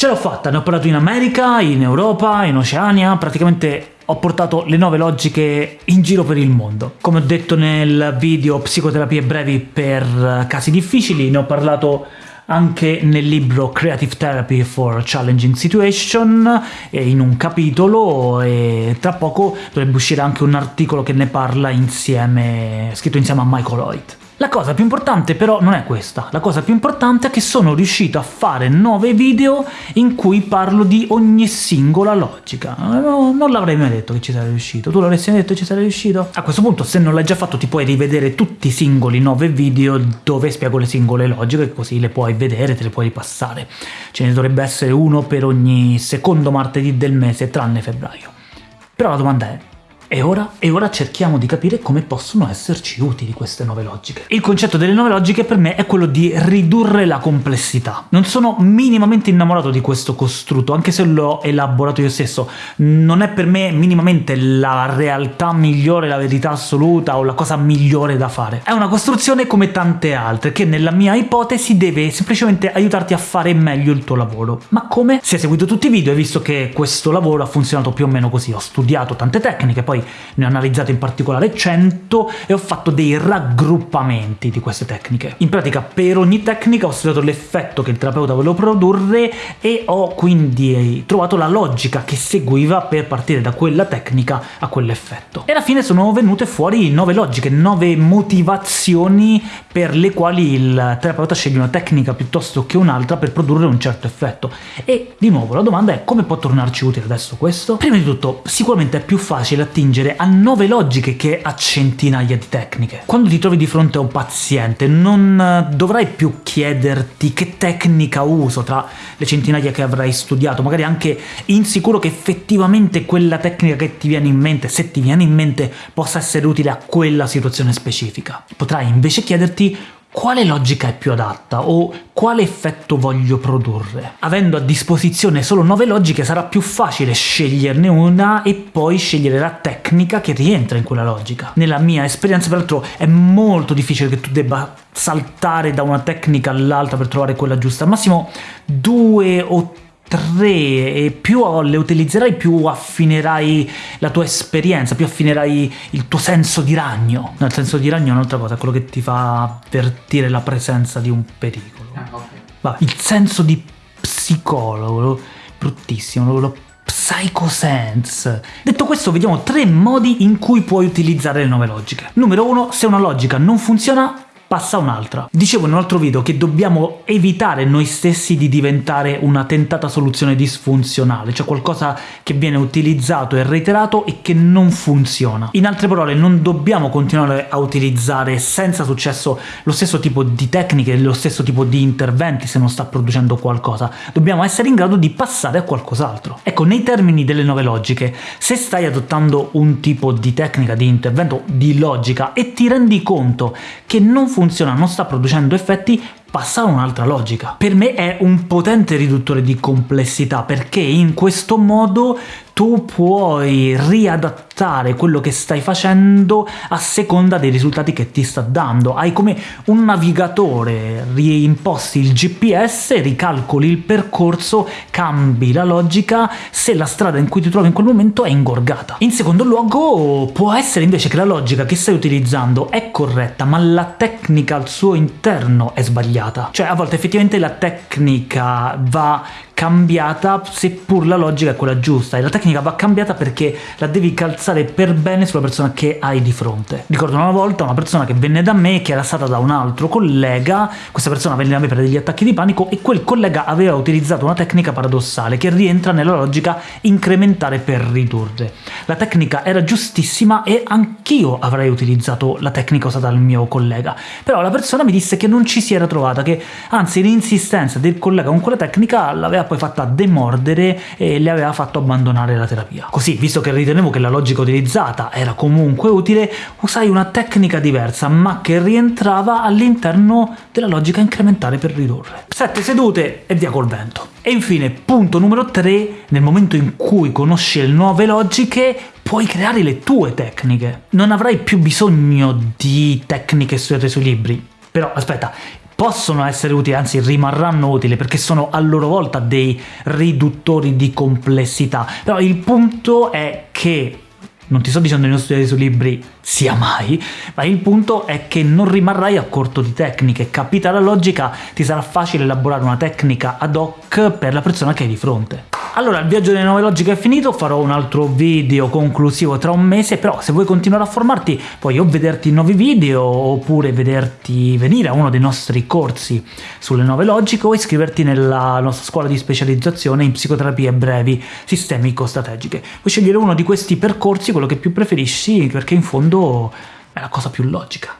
Ce l'ho fatta, ne ho parlato in America, in Europa, in Oceania, praticamente ho portato le nuove logiche in giro per il mondo. Come ho detto nel video Psicoterapie brevi per casi difficili, ne ho parlato anche nel libro Creative Therapy for Challenging Situation, in un capitolo, e tra poco dovrebbe uscire anche un articolo che ne parla insieme, scritto insieme a Michael Lloyd. La cosa più importante però non è questa, la cosa più importante è che sono riuscito a fare 9 video in cui parlo di ogni singola logica. No, non l'avrei mai detto che ci sarei riuscito, tu l'avresti mai detto che ci sarei riuscito? A questo punto se non l'hai già fatto ti puoi rivedere tutti i singoli 9 video dove spiego le singole logiche, così le puoi vedere, te le puoi ripassare. Ce ne dovrebbe essere uno per ogni secondo martedì del mese, tranne febbraio. Però la domanda è, e ora, e ora, cerchiamo di capire come possono esserci utili queste nuove logiche. Il concetto delle nuove logiche per me è quello di ridurre la complessità. Non sono minimamente innamorato di questo costrutto, anche se l'ho elaborato io stesso. Non è per me minimamente la realtà migliore, la verità assoluta o la cosa migliore da fare. È una costruzione come tante altre, che nella mia ipotesi deve semplicemente aiutarti a fare meglio il tuo lavoro. Ma come? Se hai seguito tutti i video hai visto che questo lavoro ha funzionato più o meno così. Ho studiato tante tecniche, poi ne ho analizzate in particolare 100 e ho fatto dei raggruppamenti di queste tecniche. In pratica per ogni tecnica ho studiato l'effetto che il terapeuta voleva produrre e ho quindi trovato la logica che seguiva per partire da quella tecnica a quell'effetto. E alla fine sono venute fuori nove logiche, nove motivazioni per le quali il terapeuta sceglie una tecnica piuttosto che un'altra per produrre un certo effetto. E di nuovo la domanda è come può tornarci utile adesso questo? Prima di tutto sicuramente è più facile attingere attingere a nove logiche che a centinaia di tecniche. Quando ti trovi di fronte a un paziente non eh, dovrai più chiederti che tecnica uso tra le centinaia che avrai studiato, magari anche insicuro che effettivamente quella tecnica che ti viene in mente, se ti viene in mente, possa essere utile a quella situazione specifica. Potrai invece chiederti quale logica è più adatta o quale effetto voglio produrre. Avendo a disposizione solo 9 logiche sarà più facile sceglierne una e poi scegliere la tecnica che rientra in quella logica. Nella mia esperienza peraltro è molto difficile che tu debba saltare da una tecnica all'altra per trovare quella giusta, al massimo due o 3 e più le utilizzerai più affinerai la tua esperienza, più affinerai il tuo senso di ragno. No, il senso di ragno è un'altra cosa, è quello che ti fa avvertire la presenza di un pericolo. Ah, okay. Va, il senso di psicologo, bruttissimo, lo Psychosense. Detto questo, vediamo tre modi in cui puoi utilizzare le nuove logiche. Numero uno, se una logica non funziona, passa un'altra. Dicevo in un altro video che dobbiamo evitare noi stessi di diventare una tentata soluzione disfunzionale, cioè qualcosa che viene utilizzato e reiterato e che non funziona. In altre parole, non dobbiamo continuare a utilizzare senza successo lo stesso tipo di tecniche, lo stesso tipo di interventi se non sta producendo qualcosa, dobbiamo essere in grado di passare a qualcos'altro. Ecco, nei termini delle nuove logiche, se stai adottando un tipo di tecnica, di intervento, di logica e ti rendi conto che non funziona funziona, non sta producendo effetti, passa a un'altra logica. Per me è un potente riduttore di complessità, perché in questo modo tu puoi riadattare quello che stai facendo a seconda dei risultati che ti sta dando. Hai come un navigatore, reimposti il GPS, ricalcoli il percorso, cambi la logica se la strada in cui ti trovi in quel momento è ingorgata. In secondo luogo può essere invece che la logica che stai utilizzando è corretta, ma la tecnica al suo interno è sbagliata. Cioè a volte effettivamente la tecnica va cambiata seppur la logica è quella giusta e la tecnica va cambiata perché la devi calzare per bene sulla persona che hai di fronte. Ricordo una volta una persona che venne da me che era stata da un altro collega, questa persona venne da me per degli attacchi di panico e quel collega aveva utilizzato una tecnica paradossale che rientra nella logica incrementare per ridurre. La tecnica era giustissima e anch'io avrei utilizzato la tecnica usata dal mio collega, però la persona mi disse che non ci si era trovata, che anzi l'insistenza del collega con quella tecnica l'aveva poi fatta demordere e le aveva fatto abbandonare la terapia. Così, visto che ritenevo che la logica utilizzata era comunque utile, usai una tecnica diversa, ma che rientrava all'interno della logica incrementale per ridurre. Sette sedute e via col vento. E infine, punto numero 3, nel momento in cui conosci le nuove logiche, puoi creare le tue tecniche. Non avrai più bisogno di tecniche sui libri. Però, aspetta, possono essere utili, anzi rimarranno utili, perché sono a loro volta dei riduttori di complessità, però il punto è che non ti sto dicendo di non studiare sui libri sia mai, ma il punto è che non rimarrai a corto di tecniche, capita la logica, ti sarà facile elaborare una tecnica ad hoc per la persona che hai di fronte. Allora, il viaggio delle nuove logiche è finito, farò un altro video conclusivo tra un mese, però se vuoi continuare a formarti puoi o vederti nuovi video, oppure vederti venire a uno dei nostri corsi sulle nuove logiche, o iscriverti nella nostra scuola di specializzazione in psicoterapie brevi sistemico-strategiche. Puoi scegliere uno di questi percorsi, quello che più preferisci, perché in fondo è la cosa più logica.